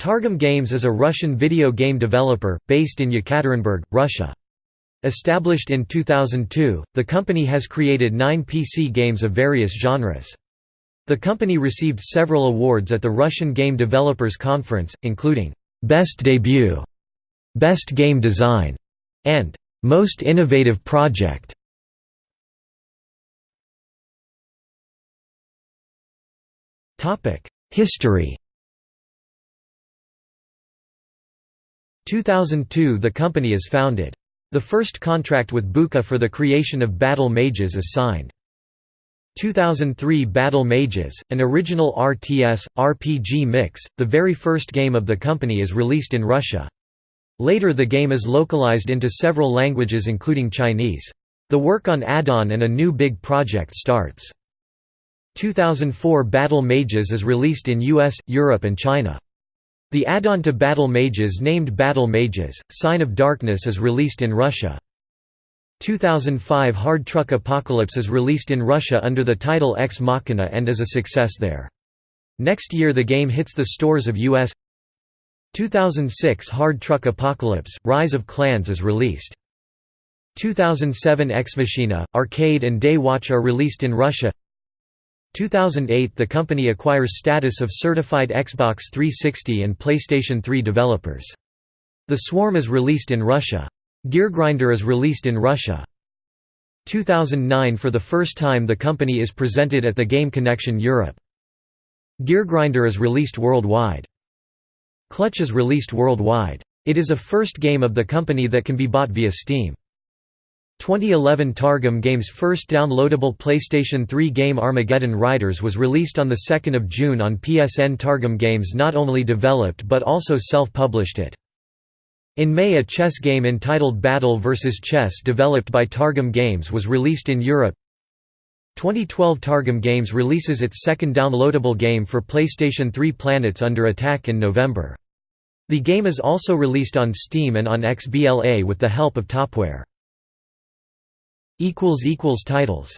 Targem Games is a Russian video game developer, based in Yekaterinburg, Russia. Established in 2002, the company has created nine PC games of various genres. The company received several awards at the Russian Game Developers Conference, including, "'Best Debut", "'Best Game Design", and "'Most Innovative Project". History 2002 the company is founded. The first contract with Buka for the creation of Battle Mages is signed. 2003 Battle Mages, an original RTS, RPG mix, the very first game of the company is released in Russia. Later the game is localized into several languages including Chinese. The work on add-on and a new big project starts. 2004 Battle Mages is released in US, Europe and China. The add-on to Battle Mages named Battle Mages, Sign of Darkness is released in Russia. 2005 Hard Truck Apocalypse is released in Russia under the title Ex Machina and is a success there. Next year the game hits the stores of US 2006 Hard Truck Apocalypse, Rise of Clans is released. 2007 Ex Machina, Arcade and Day Watch are released in Russia 2008 – The company acquires status of certified Xbox 360 and PlayStation 3 developers. The Swarm is released in Russia. Geargrinder is released in Russia. 2009 – For the first time the company is presented at the Game Connection Europe. Geargrinder is released worldwide. Clutch is released worldwide. It is a first game of the company that can be bought via Steam. 2011 Targem Games' first downloadable PlayStation 3 game Armageddon Riders was released on 2 June on PSN Targem Games not only developed but also self-published it. In May a chess game entitled Battle vs Chess developed by Targem Games was released in Europe. 2012 Targem Games releases its second downloadable game for PlayStation 3 Planets Under Attack in November. The game is also released on Steam and on XBLA with the help of Topware. Titles